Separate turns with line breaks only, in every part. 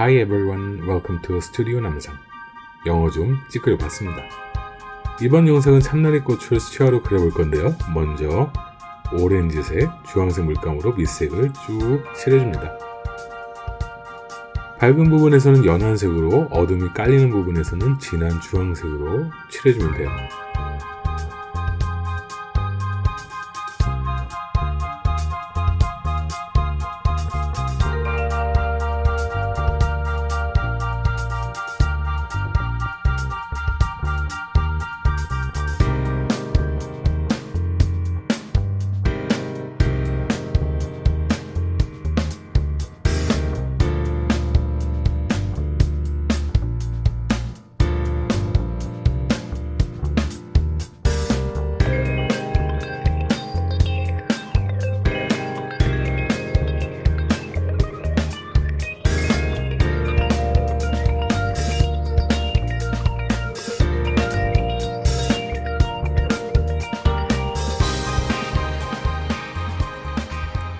Hi everyone, welcome to Studio 남산. 영어 좀 찌끄려 봤습니다. 이번 영상은 참나리 꽃을 수채화로 그려볼 건데요. 먼저 오렌지색, 주황색 물감으로 밑색을 쭉 칠해줍니다. 밝은 부분에서는 연한 색으로, 어둠이 깔리는 부분에서는 진한 주황색으로 칠해주면 돼요.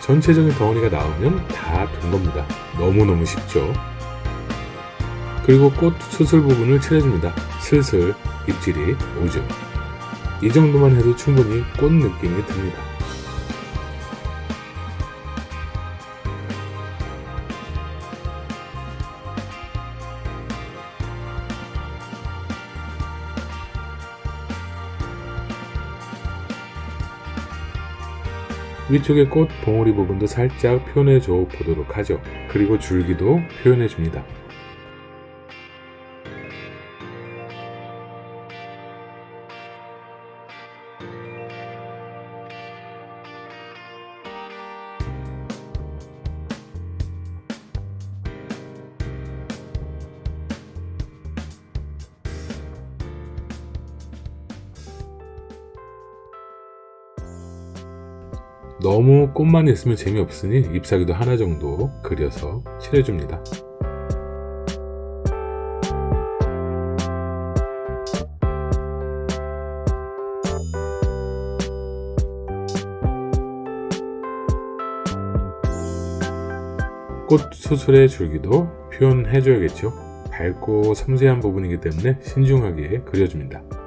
전체적인 덩어리가 나오면 다된 겁니다. 너무너무 쉽죠? 그리고 꽃 수술 부분을 칠해줍니다. 슬슬 입질이 오죠. 이 정도만 해도 충분히 꽃 느낌이 듭니다. 위쪽의 꽃 봉오리 부분도 살짝 표현해 줘 보도록 하죠. 그리고 줄기도 표현해 줍니다. 너무 꽃만 있으면 재미없으니 잎사귀도 하나 정도 그려서 칠해줍니다. 꽃 수술의 줄기도 표현해줘야겠죠. 밝고 섬세한 부분이기 때문에 신중하게 그려줍니다.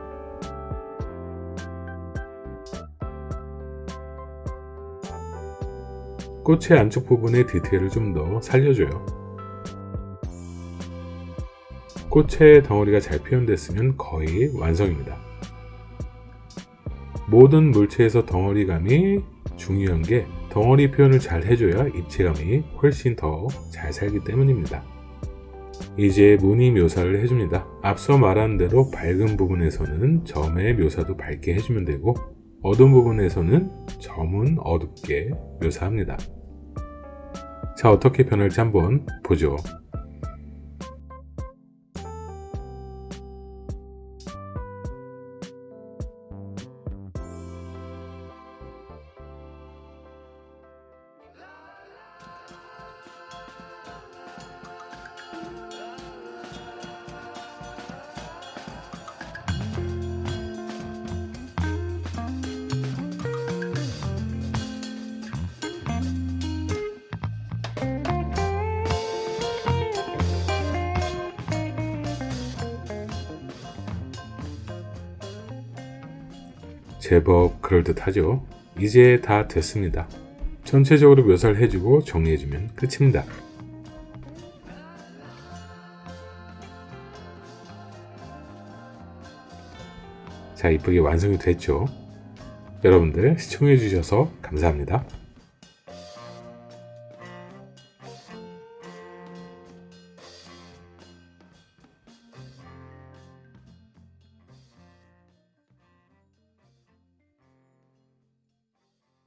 꽃의 안쪽 부분의 디테일을 좀 더 살려줘요. 꽃의 덩어리가 잘 표현됐으면 거의 완성입니다. 모든 물체에서 덩어리감이 중요한 게 덩어리 표현을 잘 해줘야 입체감이 훨씬 더 잘 살기 때문입니다. 이제 무늬 묘사를 해줍니다. 앞서 말한 대로 밝은 부분에서는 점의 묘사도 밝게 해주면 되고 어두운 부분에서는 점은 어둡게 묘사합니다. 자 어떻게 변할지 한번 보죠. 제법 그럴듯하죠. 이제 다 됐습니다. 전체적으로 묘사를 해주고 정리해주면 끝입니다. 자 이쁘게 완성이 됐죠. 여러분들 시청해주셔서 감사합니다